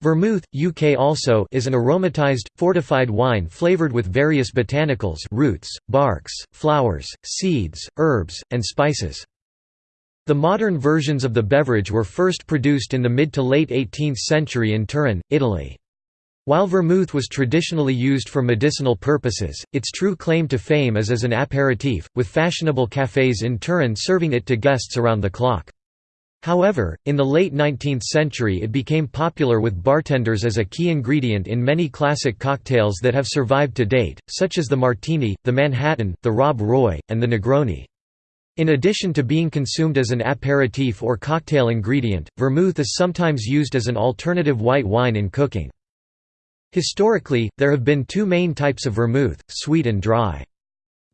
Vermouth, UK also is an aromatized, fortified wine flavored with various botanicals roots, barks, flowers, seeds, herbs, and spices. The modern versions of the beverage were first produced in the mid to late 18th century in Turin, Italy. While vermouth was traditionally used for medicinal purposes, its true claim to fame is as an aperitif, with fashionable cafés in Turin serving it to guests around the clock. However, in the late 19th century it became popular with bartenders as a key ingredient in many classic cocktails that have survived to date, such as the Martini, the Manhattan, the Rob Roy, and the Negroni. In addition to being consumed as an aperitif or cocktail ingredient, vermouth is sometimes used as an alternative white wine in cooking. Historically, there have been two main types of vermouth, sweet and dry.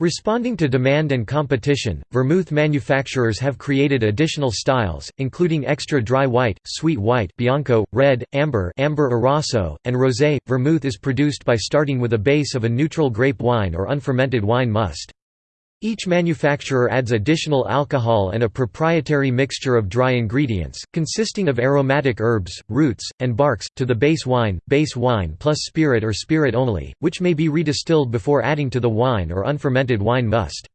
Responding to demand and competition, vermouth manufacturers have created additional styles, including extra dry white, sweet white bianco, red, amber amber arasso, and rosé. Vermouth is produced by starting with a base of a neutral grape wine or unfermented wine must. Each manufacturer adds additional alcohol and a proprietary mixture of dry ingredients, consisting of aromatic herbs, roots, and barks, to the base wine, base wine plus spirit or spirit only, which may be redistilled before adding to the wine or unfermented wine must.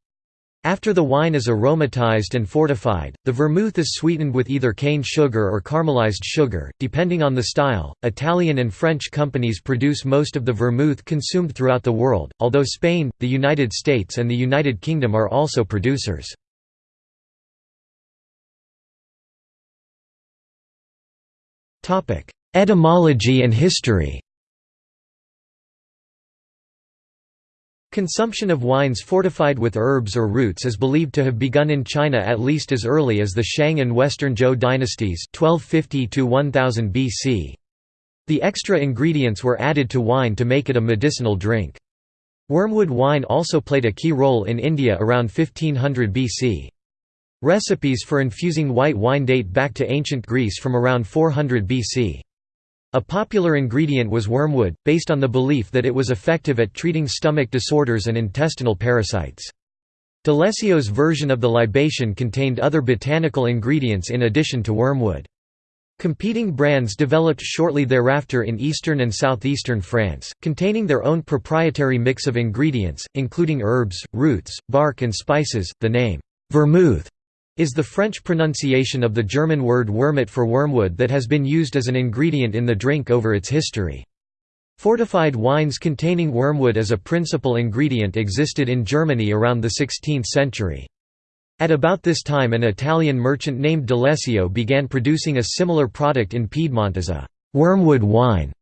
After the wine is aromatized and fortified, the vermouth is sweetened with either cane sugar or caramelized sugar, depending on the style. Italian and French companies produce most of the vermouth consumed throughout the world, although Spain, the United States, and the United Kingdom are also producers. Etymology and history Consumption of wines fortified with herbs or roots is believed to have begun in China at least as early as the Shang and Western Zhou dynasties 1250 1000 BC. The extra ingredients were added to wine to make it a medicinal drink. Wormwood wine also played a key role in India around 1500 BC. Recipes for infusing white wine date back to ancient Greece from around 400 BC. A popular ingredient was wormwood, based on the belief that it was effective at treating stomach disorders and intestinal parasites. D'Alessio's version of the libation contained other botanical ingredients in addition to wormwood. Competing brands developed shortly thereafter in eastern and southeastern France, containing their own proprietary mix of ingredients, including herbs, roots, bark and spices. The name, vermouth, is the French pronunciation of the German word wermut for wormwood that has been used as an ingredient in the drink over its history. Fortified wines containing wormwood as a principal ingredient existed in Germany around the 16th century. At about this time an Italian merchant named D'Alessio began producing a similar product in Piedmont as a «wormwood wine».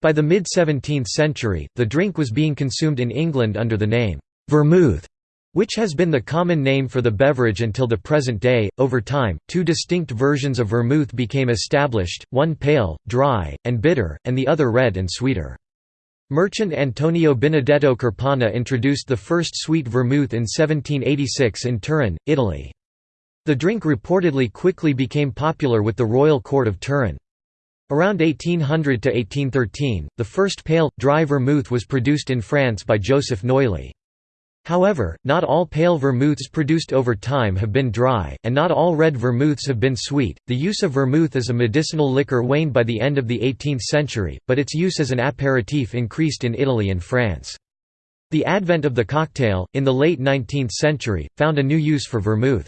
By the mid-17th century, the drink was being consumed in England under the name «vermouth» which has been the common name for the beverage until the present day. Over time, two distinct versions of vermouth became established, one pale, dry, and bitter, and the other red and sweeter. Merchant Antonio Benedetto Carpano introduced the first sweet vermouth in 1786 in Turin, Italy. The drink reportedly quickly became popular with the royal court of Turin. Around 1800 to 1813, the first pale, dry vermouth was produced in France by Joseph Noilly. However, not all pale vermouths produced over time have been dry, and not all red vermouths have been sweet. The use of vermouth as a medicinal liquor waned by the end of the 18th century, but its use as an aperitif increased in Italy and France. The advent of the cocktail, in the late 19th century, found a new use for vermouth.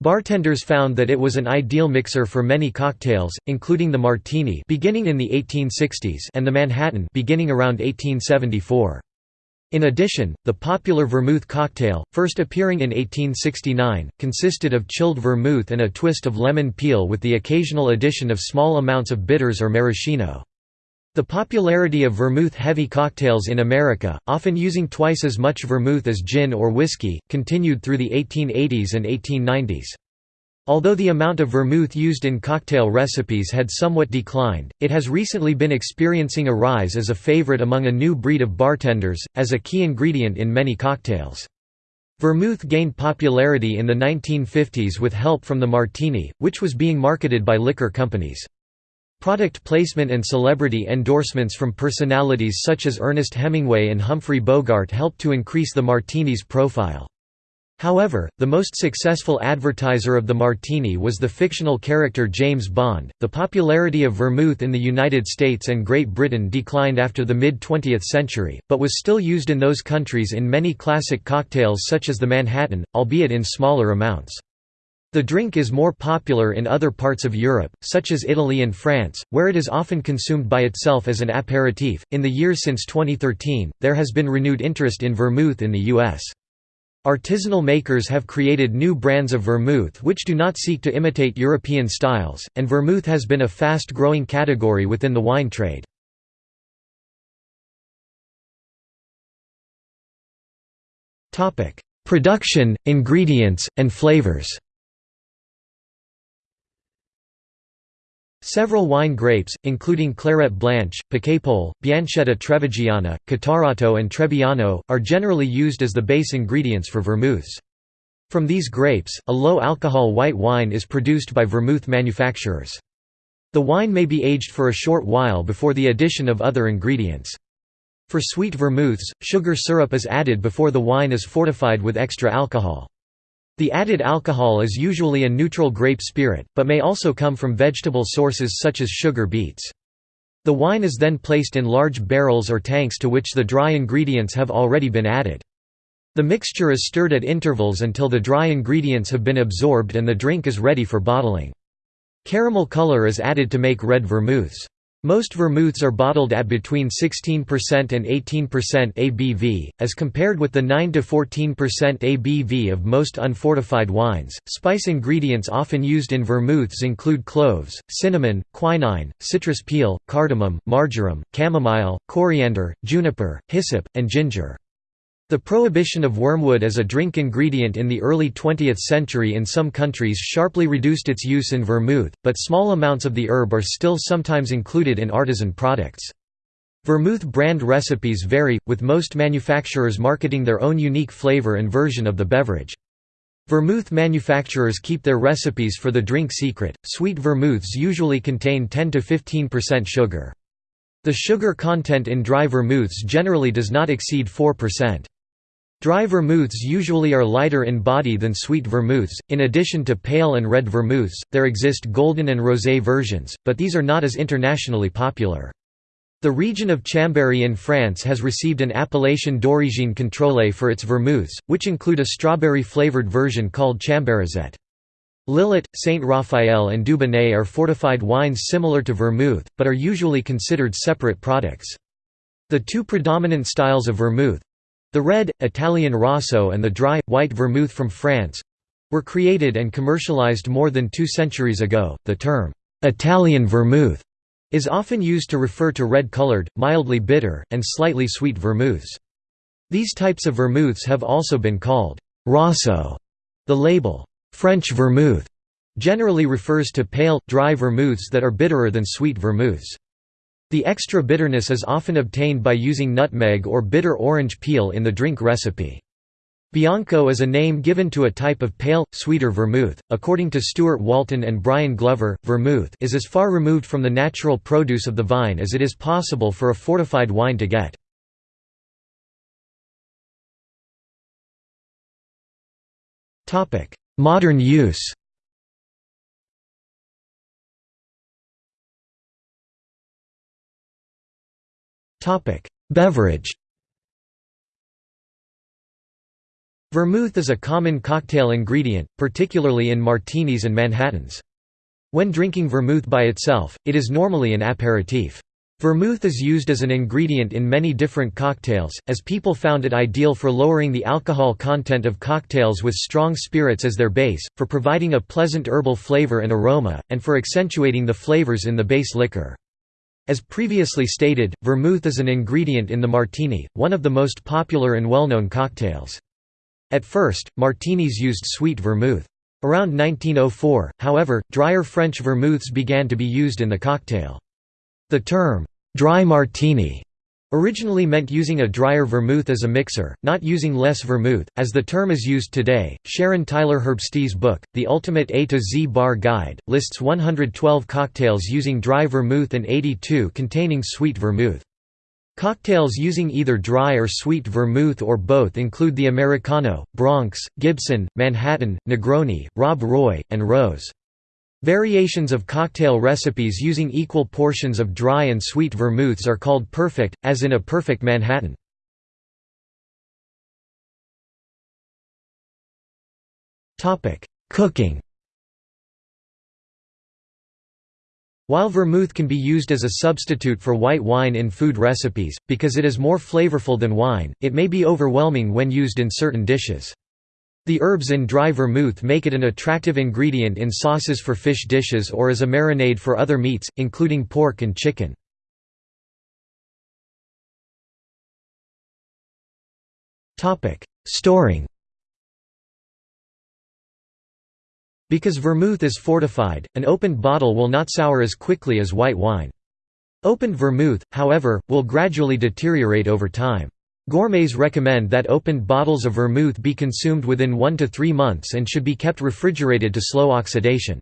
Bartenders found that it was an ideal mixer for many cocktails, including the martini beginning in the 1860s and the Manhattan beginning around 1874. In addition, the popular vermouth cocktail, first appearing in 1869, consisted of chilled vermouth and a twist of lemon peel with the occasional addition of small amounts of bitters or maraschino. The popularity of vermouth-heavy cocktails in America, often using twice as much vermouth as gin or whiskey, continued through the 1880s and 1890s. Although the amount of vermouth used in cocktail recipes had somewhat declined, it has recently been experiencing a rise as a favorite among a new breed of bartenders, as a key ingredient in many cocktails. Vermouth gained popularity in the 1950s with help from the martini, which was being marketed by liquor companies. Product placement and celebrity endorsements from personalities such as Ernest Hemingway and Humphrey Bogart helped to increase the martini's profile. However, the most successful advertiser of the martini was the fictional character James Bond. The popularity of vermouth in the United States and Great Britain declined after the mid 20th century, but was still used in those countries in many classic cocktails such as the Manhattan, albeit in smaller amounts. The drink is more popular in other parts of Europe, such as Italy and France, where it is often consumed by itself as an aperitif. In the years since 2013, there has been renewed interest in vermouth in the U.S. Artisanal makers have created new brands of vermouth which do not seek to imitate European styles, and vermouth has been a fast-growing category within the wine trade. Production, ingredients, and flavors Several wine grapes, including Clairette Blanche, Piquepoul, Bianchetta Trevigiana, Catarratto and Trebbiano, are generally used as the base ingredients for vermouths. From these grapes, a low-alcohol white wine is produced by vermouth manufacturers. The wine may be aged for a short while before the addition of other ingredients. For sweet vermouths, sugar syrup is added before the wine is fortified with extra alcohol. The added alcohol is usually a neutral grape spirit, but may also come from vegetable sources such as sugar beets. The wine is then placed in large barrels or tanks to which the dry ingredients have already been added. The mixture is stirred at intervals until the dry ingredients have been absorbed and the drink is ready for bottling. Caramel color is added to make red vermouths. Most vermouths are bottled at between 16% and 18% ABV, as compared with the 9–14% ABV of most unfortified wines. Spice ingredients often used in vermouths include cloves, cinnamon, quinine, citrus peel, cardamom, marjoram, chamomile, coriander, juniper, hyssop, and ginger. The prohibition of wormwood as a drink ingredient in the early 20th century in some countries sharply reduced its use in vermouth, but small amounts of the herb are still sometimes included in artisan products. Vermouth brand recipes vary, with most manufacturers marketing their own unique flavor and version of the beverage. Vermouth manufacturers keep their recipes for the drink secret. Sweet vermouths usually contain 10 to 15% sugar. The sugar content in dry vermouths generally does not exceed 4%. Dry vermouths usually are lighter in body than sweet vermouths. In addition to pale and red vermouths, there exist golden and rosé versions, but these are not as internationally popular. The region of Chambéry in France has received an appellation d'origine contrôlée for its vermouths, which include a strawberry-flavored version called Chambéryzette. Lillet, Saint Raphael and Dubonnet are fortified wines similar to vermouth, but are usually considered separate products. The two predominant styles of vermouth, the red, Italian Rosso and the dry, white vermouth from France were created and commercialized more than two centuries ago. The term, Italian vermouth, is often used to refer to red colored, mildly bitter, and slightly sweet vermouths. These types of vermouths have also been called Rosso. The label, French vermouth, generally refers to pale, dry vermouths that are bitterer than sweet vermouths. The extra bitterness is often obtained by using nutmeg or bitter orange peel in the drink recipe. Bianco is a name given to a type of pale, sweeter vermouth. According to Stuart Walton and Brian Glover, vermouth is as far removed from the natural produce of the vine as it is possible for a fortified wine to get. Modern use Beverage Vermouth is a common cocktail ingredient, particularly in martinis and Manhattans. When drinking vermouth by itself, it is normally an aperitif. Vermouth is used as an ingredient in many different cocktails, as people found it ideal for lowering the alcohol content of cocktails with strong spirits as their base, for providing a pleasant herbal flavor and aroma, and for accentuating the flavors in the base liquor. As previously stated, vermouth is an ingredient in the martini, one of the most popular and well-known cocktails. At first, martinis used sweet vermouth. Around 1904, however, drier French vermouths began to be used in the cocktail. The term, dry martini Originally meant using a drier vermouth as a mixer, not using less vermouth, as the term is used today. Sharon Tyler Herbst's book, The Ultimate A to Z Bar Guide, lists 112 cocktails using dry vermouth and 82 containing sweet vermouth. Cocktails using either dry or sweet vermouth or both include the Americano, Bronx, Gibson, Manhattan, Negroni, Rob Roy, and Rose. Variations of cocktail recipes using equal portions of dry and sweet vermouths are called perfect, as in a perfect Manhattan. Cooking While vermouth can be used as a substitute for white wine in food recipes, because it is more flavorful than wine, it may be overwhelming when used in certain dishes. The herbs in dry vermouth make it an attractive ingredient in sauces for fish dishes or as a marinade for other meats, including pork and chicken. Storing Because vermouth is fortified, an opened bottle will not sour as quickly as white wine. Opened vermouth, however, will gradually deteriorate over time. Gourmets recommend that opened bottles of vermouth be consumed within 1 to 3 months and should be kept refrigerated to slow oxidation.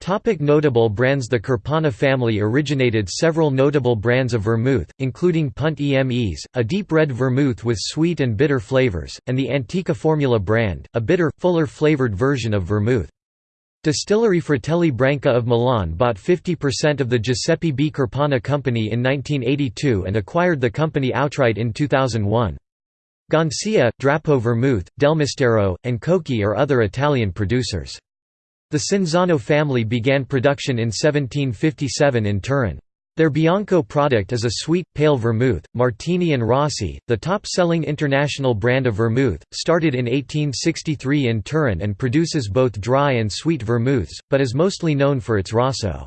Topic notable brands The Carpano family originated several notable brands of vermouth, including Punt Emes, a deep red vermouth with sweet and bitter flavors, and the Antica Formula brand, a bitter, fuller flavored version of vermouth. Distillery Fratelli Branca of Milan bought 50% of the Giuseppe B. Carpano Company in 1982 and acquired the company outright in 2001. Gancia, Drapo Vermouth, Delmistero, and Cocchi are other Italian producers. The Cinzano family began production in 1757 in Turin. Their Bianco product is a sweet, pale vermouth. Martini and Rossi, the top selling international brand of vermouth, started in 1863 in Turin and produces both dry and sweet vermouths, but is mostly known for its Rosso.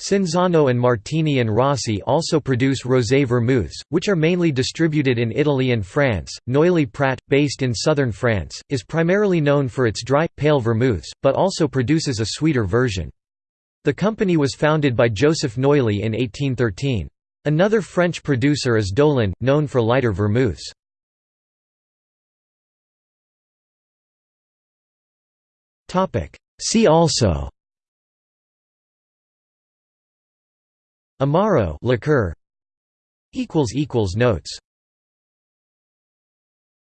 Cinzano and Martini and Rossi also produce rosé vermouths, which are mainly distributed in Italy and France. Noilly Prat, based in southern France, is primarily known for its dry, pale vermouths, but also produces a sweeter version. The company was founded by Joseph Noilly in 1813. Another French producer is Dolin, known for lighter vermouths. See also Amaro liqueur equals equals notes